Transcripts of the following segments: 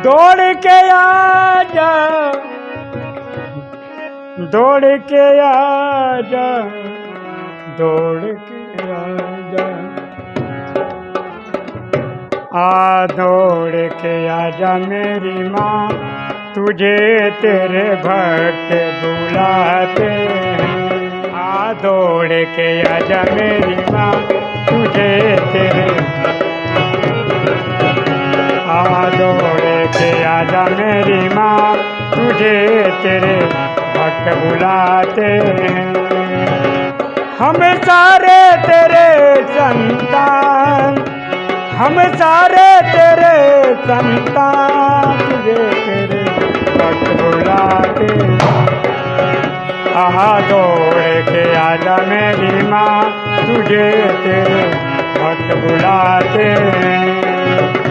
दौड़ के आजा। दौड़ के आजा। दौड़ के आजा। आ दौड़ के आजा मेरी माँ, तुझे तेरे भक्त बुलाते हैं। आ दौड़ के आजा मेरी माँ, तुझे तेरे आजा मेरी माँ, तुझे तेरे भक्त बुलाते हैं। हम सारे तेरे संतान, हम सारे तेरे संतान, तुझे तेरे भक्त बुलाते आहा दौड़ के आजा मेरी माँ, तुझे तेरे भक्त बुलाते मंदिर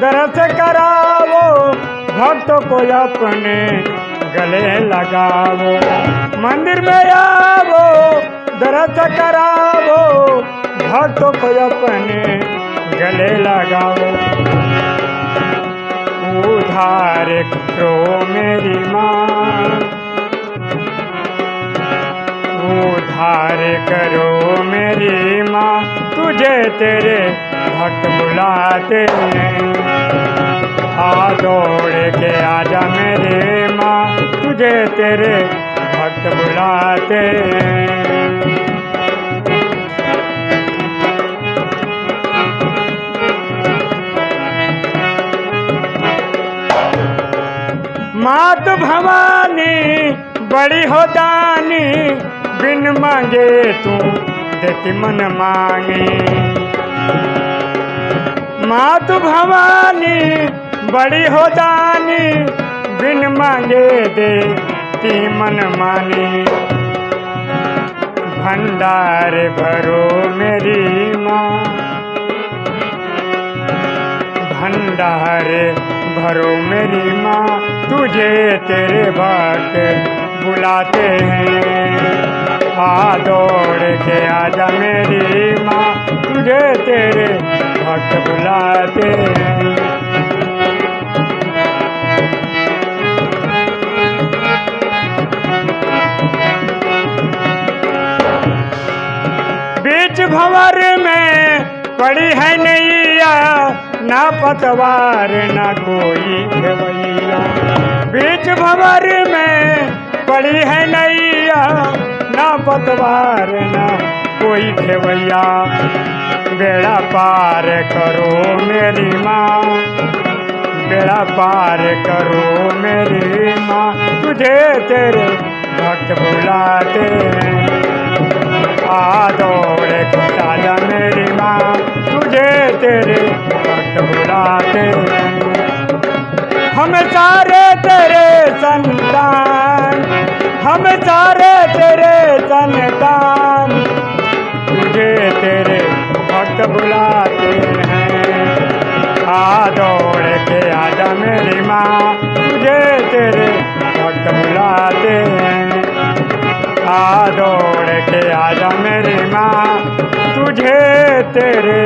दरस करावो, भक्तों को अपने गले लगावो। मंदिर में आओ दरस करावो, भक्तों को अपने गले लगाओ उधार करो मेरी माँ, उधार करो मेरी माँ, तुझे तेरे भक्त बुलाते आ दौड़ के आजा मेरे माँ, तुझे तेरे भक्त बुलाते मात भवानी, बड़ी हो दानी, बिन मांगे तू देती मन मांगे। मात भवानी, बड़ी हो दानी बिन मांगे देती मन मानी। भंडार भरो मेरी माँ। भंडार भरो मेरी माँ, तुझे तेरे भक्त बुलाते हैं। आ दौड़ के आजा मेरी बुलाते हैं। बीच भंवर में पड़ी है नैया, ना पतवार, ना कोई खेवैया। बीच भंवर में पड़ी है नैया, ना पतवार, ना कोई खेवैया, बेड़ा पार करो मेरी माँ, बेड़ा पार करो मेरी माँ, तुझे तेरे भक्त बुलाते हैं। आ दौड़ आजा मेरी माँ, तुझे तेरे भक्त बुलाते हैं। हम सारे तेरे संतान, हम सारे तेरे संतान। बुलाते हैं। आ दौड़ के आजा मेरी माँ, तुझे तेरे भक्त बुलाते हैं। आ दौड़ के आजा मेरी माँ, तुझे तेरे